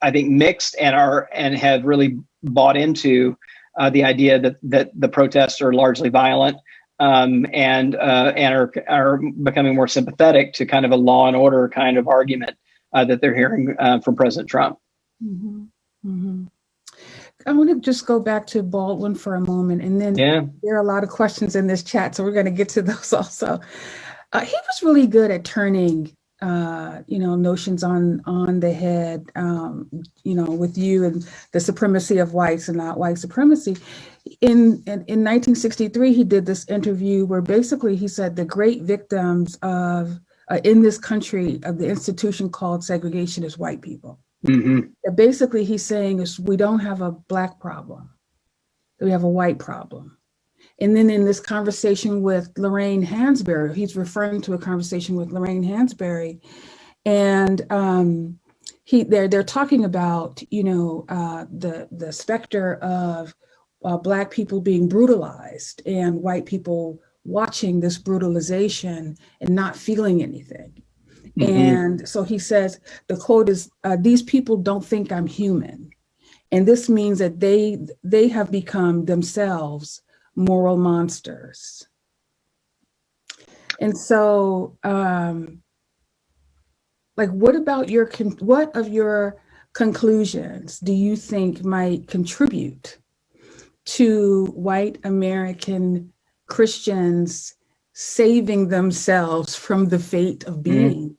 I think mixed and are and have really bought into uh, the idea that that the protests are largely violent um, and uh, and are are becoming more sympathetic to kind of a law and order kind of argument uh, that they're hearing uh, from President Trump. Mm -hmm. Mm -hmm. I want to just go back to Baldwin for a moment, and then yeah. there are a lot of questions in this chat, so we're going to get to (laughs) those also. Uh, he was really good at turning uh, you know, notions on on the head, um, you know, with you and the supremacy of whites and not white supremacy. In, in, in 1963, he did this interview where basically he said the great victims of uh, in this country of the institution called segregation is white people. Mm -hmm. Basically, he's saying is we don't have a black problem, we have a white problem. And then in this conversation with Lorraine Hansberry, he's referring to a conversation with Lorraine Hansberry, and um, he they're they're talking about you know uh, the the specter of uh, black people being brutalized and white people watching this brutalization and not feeling anything. Mm -hmm. And so he says, the quote is, uh, these people don't think I'm human. And this means that they they have become themselves moral monsters. And so um, like what about your what of your conclusions do you think might contribute to white American Christians saving themselves from the fate of mm-hmm. being mm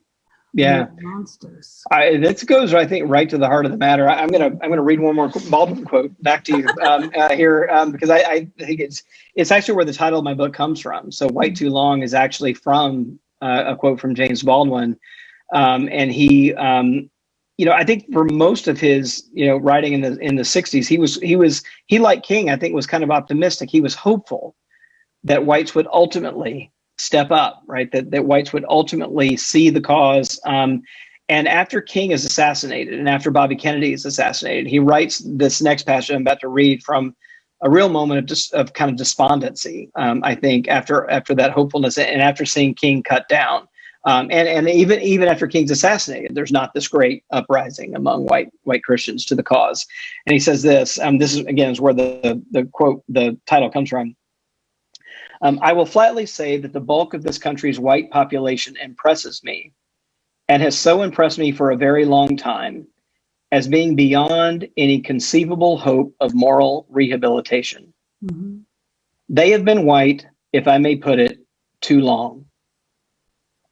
yeah. Monsters. I, that goes i think right to the heart of the matter. I, am gonna i'm gonna read one more baldwin quote back to you (laughs) um, uh, here um, because I, I, think it's it's actually where the title of my book comes from. So white too long is actually from uh, a quote from james baldwin. Um, and he um, you know i think for most of his you know writing in the in the 60s he was he was he like king i think was kind of optimistic. He was hopeful that whites would ultimately step up, right? That, that whites would ultimately see the cause. Um, and after King is assassinated and after Bobby Kennedy is assassinated, he writes this next passage I'm about to read from a real moment of just of kind of despondency. Um, I think after after that hopefulness and after seeing King cut down, um, and and even even after King's assassinated, there's not this great uprising among white white Christians to the cause. And he says this. Um, this is again is where the, the the quote the title comes from. Um, I will flatly say that the bulk of this country's white population impresses me and has so impressed me for a very long time as being beyond any conceivable hope of moral rehabilitation. Mm-hmm. They have been white, if I may put it, too long.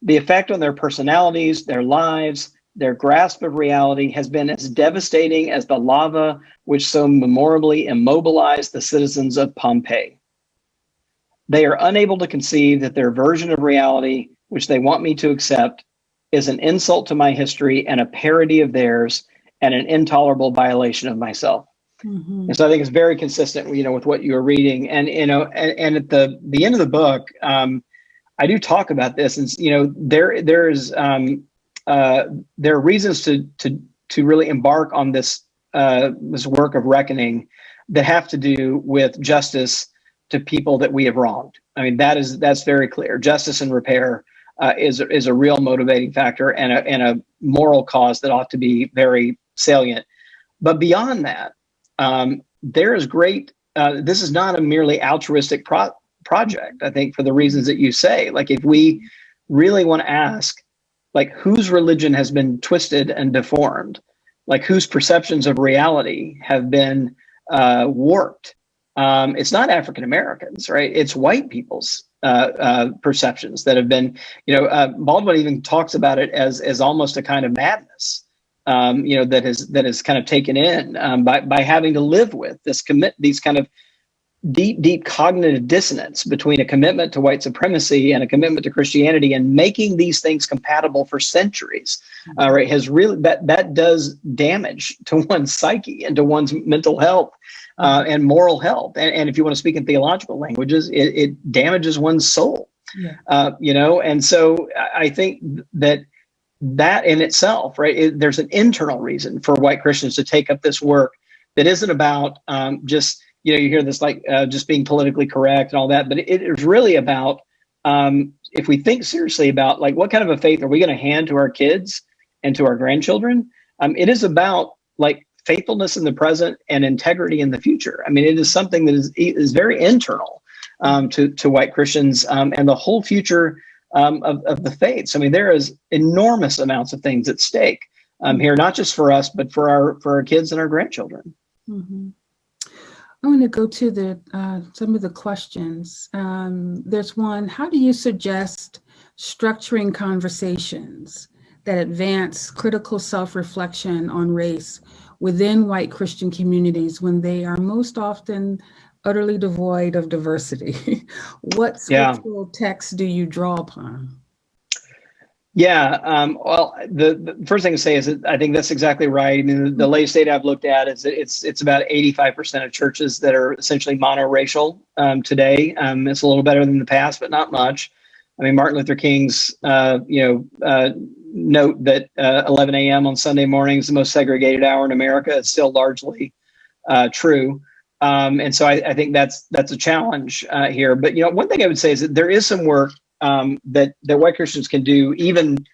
The effect on their personalities, their lives, their grasp of reality has been as devastating as the lava which so memorably immobilized the citizens of Pompeii. They are unable to conceive that their version of reality, which they want me to accept, is an insult to my history and a parody of theirs and an intolerable violation of myself. Mm-hmm. And so I think it's very consistent, you know, with what you were reading. And you know, and, and at the the end of the book, um, I do talk about this, and you know, there there's um, uh, there are reasons to to to really embark on this uh, this work of reckoning that have to do with justice to people that we have wronged. I mean, that is that's very clear. Justice and repair uh, is is a real motivating factor and a and a moral cause that ought to be very salient. But beyond that, um, there is great. Uh, this is not a merely altruistic pro- project. I think for the reasons that you say, like if we really want to ask, like whose religion has been twisted and deformed, like whose perceptions of reality have been uh, warped um, it's not African Americans, right? It's white people's uh, uh, perceptions that have been, you know, uh, Baldwin even talks about it as as almost a kind of madness, um, you know, that is that is kind of taken in um, by by having to live with this commit these kind of deep deep cognitive dissonance between a commitment to white supremacy and a commitment to Christianity and making these things compatible for centuries, uh, right? Has really that that does damage to (laughs) one's psyche and to one's mental health uh, and moral health. And, and, if you want to speak in theological languages, it, it damages one's soul. Yeah. Uh, you know, and so I think that that in itself, right, it, there's an internal reason for white Christians to take up this work that isn't about um, just, you know, you hear this like uh, just being politically correct and all that, but it is really about um, if we think seriously about like what kind of a faith are we going to hand to our kids and to our grandchildren, um, it is about like faithfulness in the present and integrity in the future. I mean, it is something that is is very internal um, to to white Christians um, and the whole future um, of of the faiths. I mean, there is enormous amounts of things at stake um, here, not just for us, but for our for our kids and our grandchildren. Mm-hmm. I want to go to the uh, some of the questions. Um, there's one: How do you suggest structuring conversations that advance critical self-reflection on race within white Christian communities when they are most often utterly devoid of diversity? (laughs) what scriptural yeah. texts do you draw upon? Yeah, um, well, the, the, first thing to say is that I think that's exactly right. I mean, the, the latest data I've looked at is that it's it's about 85% of churches that are essentially monoracial um, today. Um, it's a little better than the past, but not much. I mean, Martin Luther King's, uh, you know, uh, note that uh, 11 a.m. on Sunday morning is the most segregated hour in America. It's still largely uh, true. Um, and so I, I, think that's that's a challenge uh, here. But you know, one thing I would say is that there is some work um, that that white Christians can do, even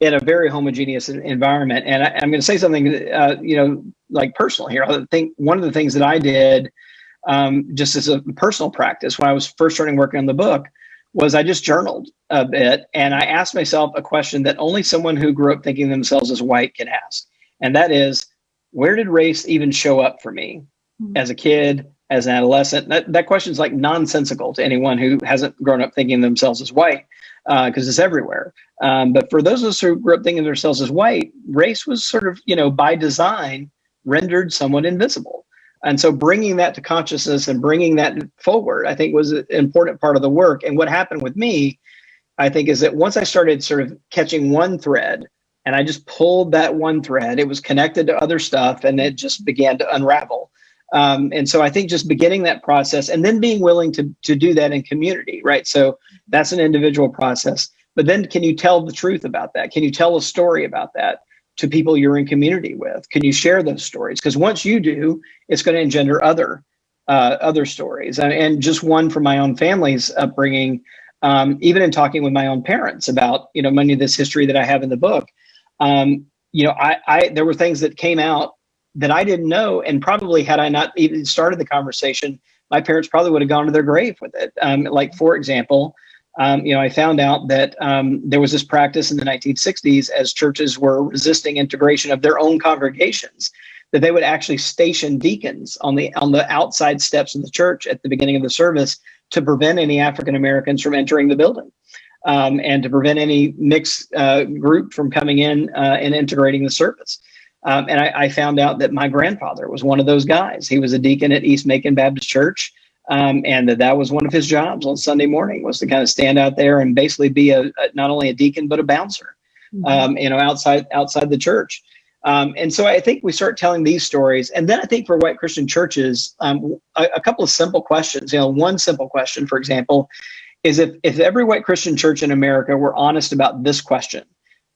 in a very homogeneous environment. And I, am going to say something, uh, you know, like personal here. I think one of the things that I did, um, just as a personal practice, when I was first starting working on the book, was I just journaled a bit and I asked myself a question that only someone who grew up thinking themselves as white can ask. And that is, where did race even show up for me mm-hmm. as a kid, as an adolescent? That, that question is like nonsensical to anyone who hasn't grown up thinking themselves as white because uh, it's everywhere. Um, but for those of us who grew up thinking themselves as white, race was sort of, you know, by design rendered somewhat invisible. And so bringing that to consciousness and bringing that forward, I think was an important part of the work. And what happened with me, I think, is that once I started sort of catching one thread and I just pulled that one thread, it was connected to other stuff and it just began to unravel. Um, and so I think just beginning that process and then being willing to, to do that in community, right? So that's an individual process. But then can you tell the truth about that? Can you tell a story about that? To people you're in community with? Can you share those stories? Because once you do, it's going to engender other uh, other stories. And, and, just one from my own family's upbringing, um, even in talking with my own parents about you know many of this history that I have in the book. Um, you know, I, I there were things that came out that I didn't know, and probably had I not even started the conversation, my parents probably would have gone to their grave with it. Um, like for example, um, you know, I found out that um, there was this practice in the 1960s as churches were resisting integration of their own congregations, that they would actually station deacons on the on the outside steps of the church at the beginning of the service to prevent any African Americans from entering the building. Um, and to prevent any mixed uh, group from coming in uh, and integrating the service. Um, and I, I, found out that my grandfather was one of those guys. He was a deacon at East Macon Baptist Church. Um, and that that was one of his jobs on Sunday morning was to kind of stand out there and basically be a, a not only a deacon but a bouncer, mm-hmm. um, you know, outside outside the church. Um, and so I think we start telling these stories, and then I think for white Christian churches, um, a, a, couple of simple questions. You know, one simple question, for example, is if if every white Christian church in America were honest about this question,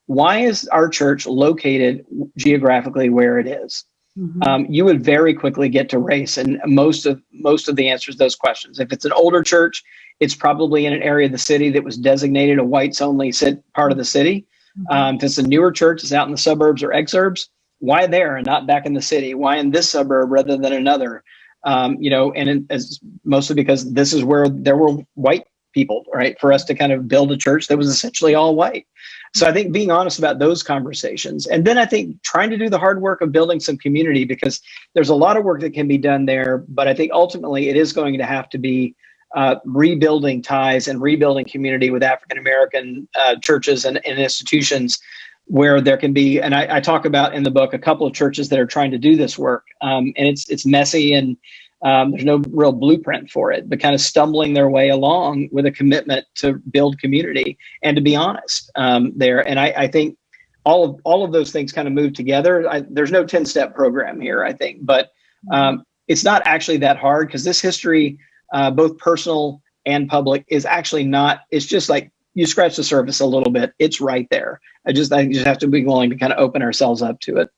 why is our church located geographically where it is? Mm-hmm. Um, you would very quickly get to race and most of most of the answers to those questions. If it's an older church, it's probably in an area of the city that was designated a whites only part of the city. Mm-hmm. Um, if it's a newer church, it's out in the suburbs or exurbs. Why there and not back in the city? Why in this suburb rather than another? Um, you know, and as mostly because this is where there were white people, right? For us to kind of build a church that was essentially all white. So I think being honest about those conversations, and then I think trying to do the hard work of building some community because there's a lot of work that can be done there. But I think ultimately it is going to have to be uh, rebuilding ties and rebuilding community with African American uh, churches and, and, institutions where there can be. And I, I, talk about in the book a couple of churches that are trying to do this work, um, and it's it's messy and um, there's no real blueprint for it, but kind of stumbling their way along with a commitment to build community and to be honest um, there. And I, I, think all of all of those things kind of move together. I, there's no 10 step program here, I think, but um, it's not actually that hard because this history, uh, both personal and public, is actually not. It's just like you scratch the surface a little bit. It's right there. I just I just have to be willing to kind of open ourselves up to it.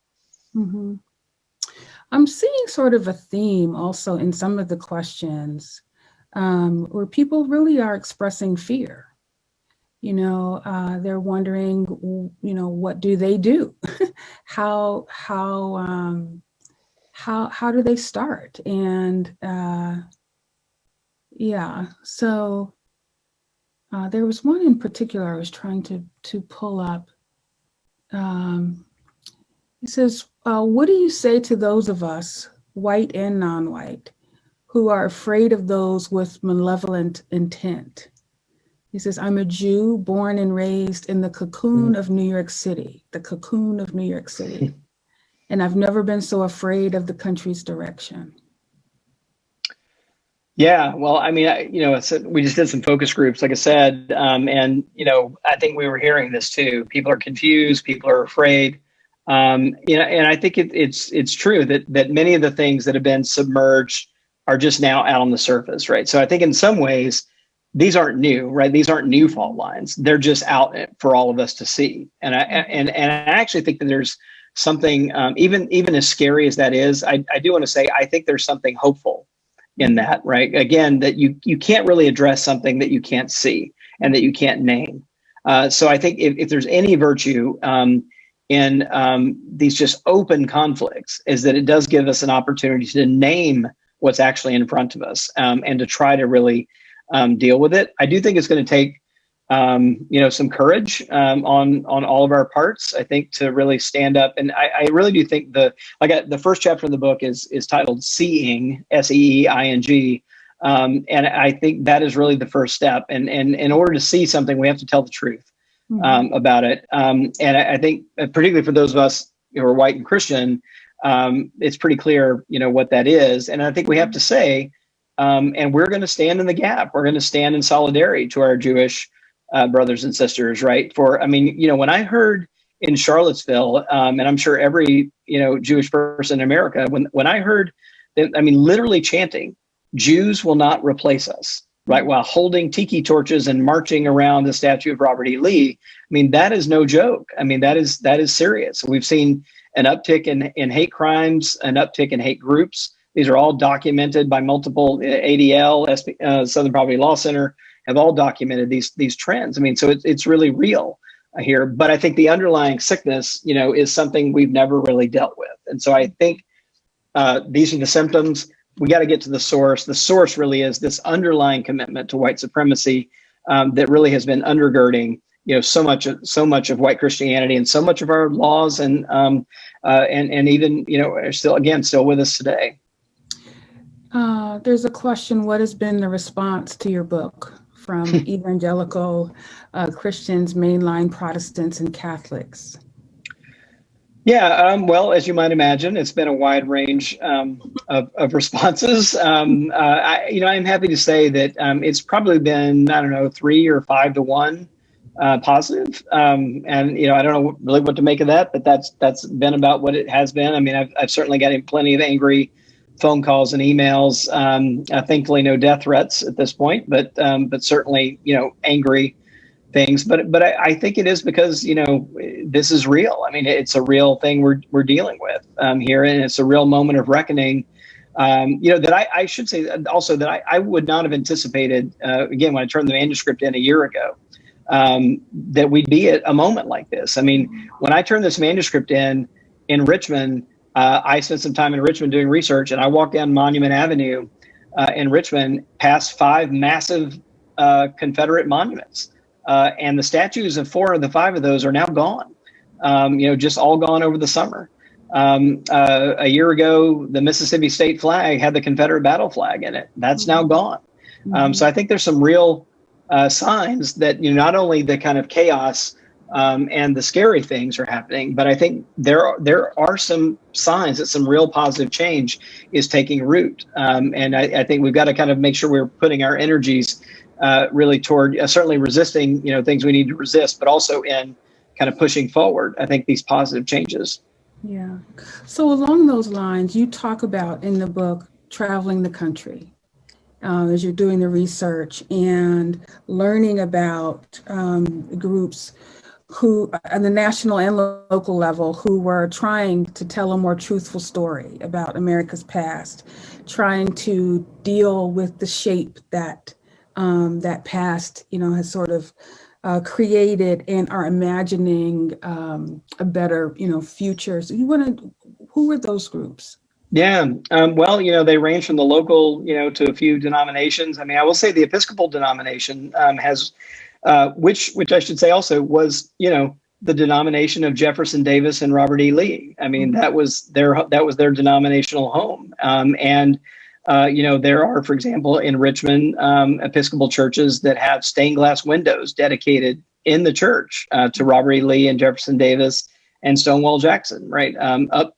Mm-hmm. I'm seeing sort of a theme also in some of the questions um, where people really are expressing fear. You know, uh, they're wondering, you know, what do they do? (laughs) how how um, how how do they start? And uh, yeah, so uh, there was one in particular I was trying to to pull up. Um, it says, uh, what do you say to those of us, white and non-white, who are afraid of those with malevolent intent? He says, I'm a Jew born and raised in the cocoon mm. of New York City, the cocoon of New York City. (laughs) and I've never been so afraid of the country's direction. Yeah, well, I mean, I, you know, we just did some focus groups, like I said, um, and you know, I think we were hearing this too. People are confused, people are afraid. Um, you know, and I think it, it's it's true that that many of the things that have been submerged are just now out on the surface, right? So I think in some ways these aren't new, right? These aren't new fault lines. They're just out for all of us to see. And I and and I actually think that there's something um, even even as scary as that is. I, I do want to say I think there's something hopeful in that, right? Again, that you you can't really address something that you can't see and that you can't name. Uh, so I think if, if there's any virtue um, in um, these just open conflicts is that it does give us an opportunity to name what's actually in front of us um, and to try to really um, deal with it. I do think it's going to take um, you know, some courage um, on on all of our parts. I think to really stand up, and I, I really do think the like I, the first chapter of the book is is titled "Seeing," S E E I N G, um, and I think that is really the first step. And and in order to see something, we have to tell the truth mm -hmm. about it. Um, and I, I, think, uh, particularly for those of us who are white and Christian, um, it's pretty clear, you know, what that is. And I think we have to say, um, and we're going to stand in the gap. We're going to stand in solidarity to our Jewish uh, brothers and sisters, right? For, I mean, you know, when I heard in Charlottesville, um, and I'm sure every, you know, Jewish person in America, when, when I heard, that, I mean, literally chanting, Jews will not replace us, right? While holding tiki torches and marching around the statue of Robert E. Lee. I mean, that is no joke. I mean, that is, that is serious. We've seen an uptick in, in hate crimes, an uptick in hate groups. These are all documented by multiple uh, ADL, uh, Southern Poverty Law Center, have all documented these these trends. I mean, so it's it's really real here. But I think the underlying sickness, you know, is something we've never really dealt with. And so I think uh, these are the symptoms. We got to get to the source. The source really is this underlying commitment to white supremacy um, that really has been undergirding, you know, so much of so much of white Christianity and so much of our laws and um, uh, and and even you know are still again still with us today. Uh, there's a question. What has been the response to your book? from (laughs) evangelical uh, Christians, mainline Protestants, and Catholics? Yeah, um, well, as you might imagine, it's been a wide range um, of, of, responses. (laughs) Um, uh, I, you know, I'm happy to say that um, it's probably been, I don't know, three or five to one uh, positive. Um, and, you know, I don't know really what to make of that, but that's that's been about what it has been. I mean, I've, I've certainly gotten plenty of angry phone calls and emails. Um, uh, thankfully, no death threats at this point, but but certainly you know angry things. But but I, I, think it is because you know this is real. I mean, it's a real thing we're we're dealing with um, here, and it's a real moment of reckoning. Um, you know that I, I, should say also that I, I would not have anticipated uh, again when I turned the manuscript in a year ago um, that we'd be at a moment like this. I mean, when I turned this manuscript in in Richmond uh, I spent some time in Richmond doing research, and I walked down Monument Avenue uh, in Richmond past five massive uh, Confederate monuments, uh, and the statues of four of the five of those are now gone. Um, you know, just all gone over the summer. Um, uh, a year ago, the Mississippi state flag had the Confederate battle flag in it. That's now mm-hmm. gone. Um, so I think there's some real uh, signs that you know not only the kind of chaos um, and the scary things are happening. But I think there are, there are some signs that some real positive change is taking root. Um, and I, I, think we've got to kind of make sure we're putting our energies uh, really toward uh, certainly resisting, you know, things we need to resist, but also in kind of pushing forward. I think these positive changes. Yeah. So along those lines, you talk about in the book traveling the country. Uh, as you're doing the research and learning about um, groups who, on the national and local level, who were trying to tell a more truthful story about America's past, trying to deal with the shape that um, that past, you know, has sort of uh, created and are imagining um, a better, you know, future. So you want to, who were those groups? Yeah, um, well, you know, they range from the local, you know, to a few denominations. I mean, I will say the Episcopal denomination um, has uh, which which I should say also was you know the denomination of Jefferson Davis and Robert E. Lee. I mean that was their that was their denominational home, um, and uh, you know there are, for example, in Richmond, um, Episcopal churches that have stained glass windows dedicated in the church uh, to Robert E. Lee and Jefferson Davis and Stonewall Jackson. Right um, up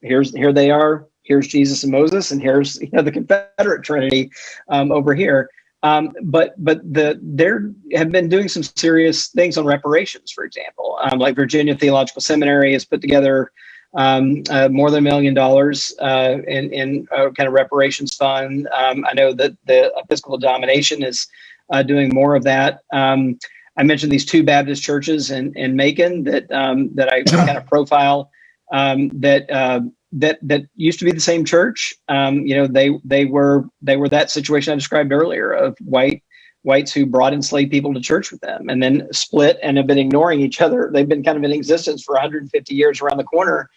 here's here they are. Here's Jesus and Moses, and here's you know the Confederate Trinity um, over here. Um, but but the there have been doing some serious things on reparations, for example, um, like Virginia Theological Seminary has put together um, uh, more than a million dollars uh, in, in a kind of reparations fund. Um, I know that the Episcopal Domination is uh, doing more of that. Um, I mentioned these two Baptist churches in, in Macon that um, that I kind of profile that uh, that that used to be the same church. Um, you know, they they were they were that situation I described earlier of white whites who brought enslaved people to church with them and then split and have been ignoring each other. They've been kind of in existence for 150 years around the corner.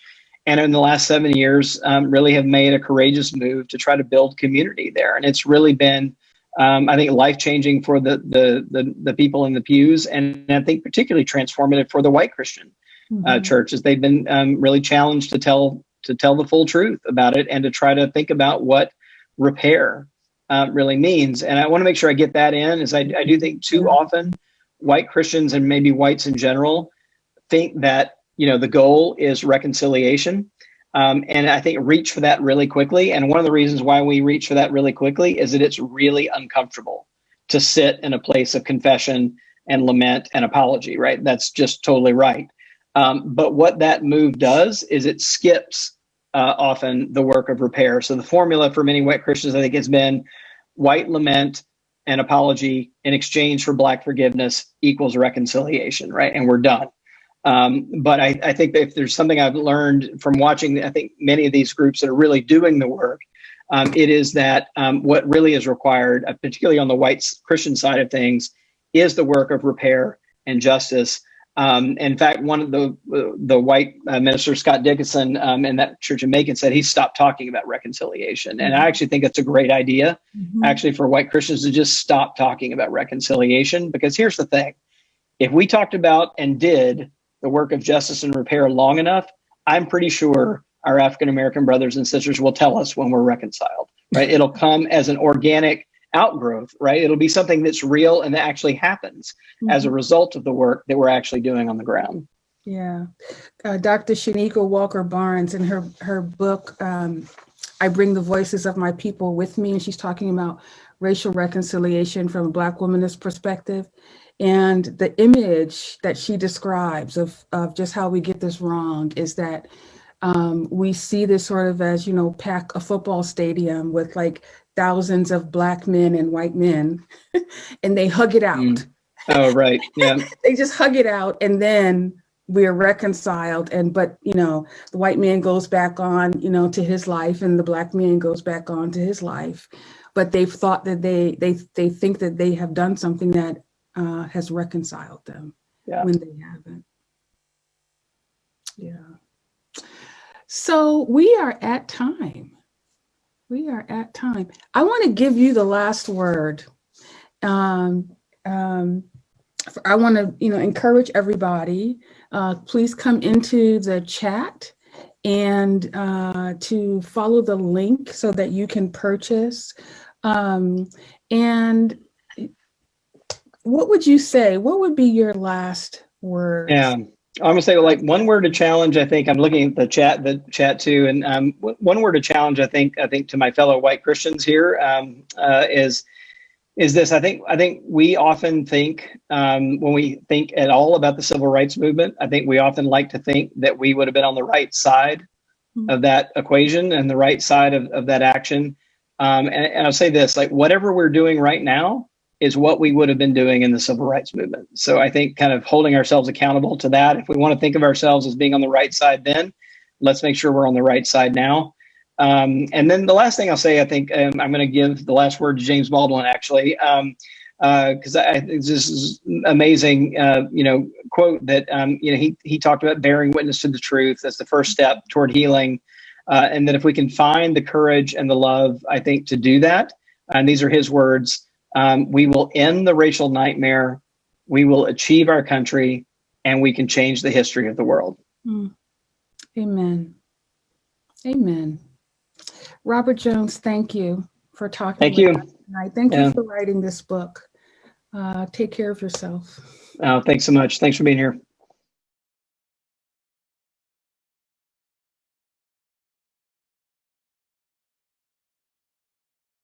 And in the last seven years, um, really have made a courageous move to try to build community there. And it's really been Um, I think life changing for the, the the the people in the pews, and I think particularly transformative for the white Christian uh, Mhm. church, as they've been um, really challenged to tell to tell the full truth about it and to try to think about what repair uh, really means. And I want to make sure I get that in, as I, I do think too often white Christians and maybe whites in general think that you know the goal is reconciliation. Um, and I think reach for that really quickly. And one of the reasons why we reach for that really quickly is that it's really uncomfortable to sit in a place of confession and lament and apology, right? That's just totally right. Um, but what that move does is it skips uh, often the work of repair. So the formula for many white Christians, I think, has been white lament and apology in exchange for black forgiveness equals reconciliation, right? And we're done. Um, but I, I think if there's something I've learned from watching, I think many of these groups that are really doing the work, um, it is that um, what really is required, uh, particularly on the white Christian side of things, is the work of repair and justice. Um, in fact, one of the the white uh, minister Scott Dickison um, in that church in Macon said he stopped talking about reconciliation, and I actually think that's a great idea, Mhm. actually, for white Christians to just stop talking about reconciliation. Because here's the thing: if we talked about and did the work of justice and repair long enough, I'm pretty sure our African American brothers and sisters will tell us when we're reconciled. Right? It'll come as an organic outgrowth, right? It'll be something that's real and that actually happens as a Mhm. result of the work that we're actually doing on the ground. Yeah. Uh, Dr. Chanequa Walker Barnes in her, her book, um, I Bring the Voices of My People with Me, and she's talking about racial reconciliation from a Black womanist perspective. And the image that she describes of, of just how we get this wrong is that um, we see this sort of as, you know, pack a football stadium with like thousands of Black men and white men, (laughs) and they hug it out Mm. Oh, right. (laughs) Yeah. they just hug it out and then we're reconciled and but you know the white man goes back on you know to his life and the black man goes back on to his life but they've thought that they they they think that they have done something that uh, has reconciled them Yeah. when they haven't yeah so we are at time we are at time i want to give you the last word um, um, I want to, you know, encourage everybody. Uh, please come into the chat and uh, to follow the link so that you can purchase. Um, and what would you say? What would be your last word? Yeah. I'm gonna say like one word to challenge. I think I'm looking at the chat, the chat too, and um, one word to challenge. I think I think to my fellow white Christians here um, uh, is is this. I think I think we often think um, when we think at all about the civil rights movement. I think we often like to think that we would have been on the right side of that equation and the right side of, of that action. Um, and, and I'll say this: like whatever we're doing right now is what we would have been doing in the civil rights movement. So I think kind of holding ourselves accountable to that. If we want to think of ourselves as being on the right side, then let's make sure we're on the right side now. Um, and then the last thing I'll say, I think um, I'm going to give the last word to James Baldwin, actually, because I I think this is amazing. Uh, you know, quote that um, you know he he talked about bearing witness to the truth as the first step toward healing, uh, and that if we can find the courage and the love, I think to do that, and these are his words, um, we will end the racial nightmare, we will achieve our country, and we can change the history of the world. Mm. Amen. Amen. Robert Jones, thank you for talking. Thank you. us Tonight. Thank Yeah. you for writing this book. Uh, take care of yourself. Uh, thanks so much. Thanks for being here.